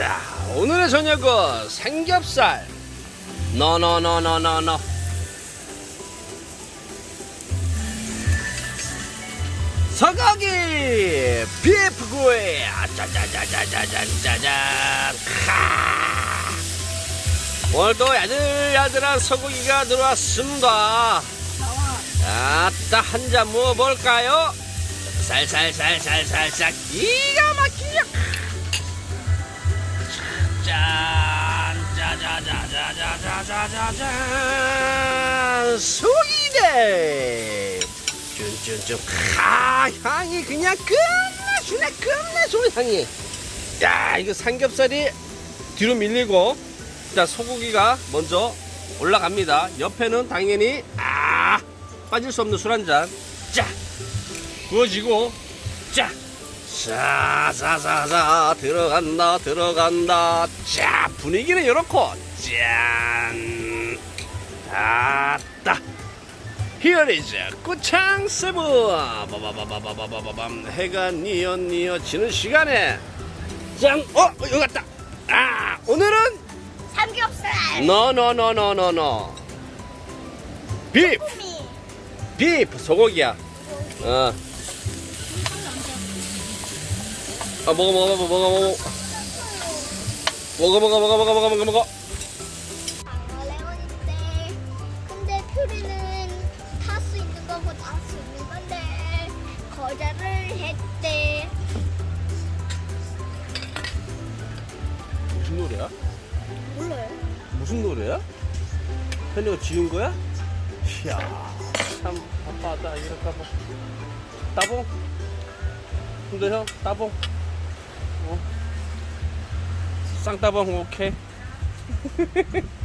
자, 오늘의 저녁은 삼겹살. 너너너너너너. 서거기 비프구이 짜자자자자자자잔. 카 오늘도 야들야들한 소고기가 들어왔습니다. 아따 한 잔 먹어볼까요? 살살살살살살. 기가 짜자자자자자자자잔 소기대. 쭌쭌쭌 카 향이 그냥 끝내주네 끝내주네 향이. 야 이거 삼겹살이 뒤로 밀리고 자 소고기가 먼저 올라갑니다. 옆에는 당연히 아 빠질 수 없는 술 한잔. 자 구워지고 자 사사사사 들어간다 들어간다. 자 분위기는 이렇고 짠. 아따 Here is 꾸창 세븐 바바바바바바바밤. 해가 니어 니어 지는 시간에. 짱어 여기 갔다. 아 오늘은? 삼겹살. 노노노노노노 비프 미 비프 소고기야. 어. 아 먹어 먹어 먹어 먹어 먹어 먹어 먹어 먹어 먹어 먹어 먹어 먹어 레몬인데 근데 퓨리는 탈 수 있는 거고 탈 수 있는 건데 거절을 했대 무슨 노래야? 몰라요 무슨 노래야? 현이가 지은 거야? 이야 참 바빠하다 이럴까 봐 따봉 근데 형 따봉 어. 쌍따봉 오케이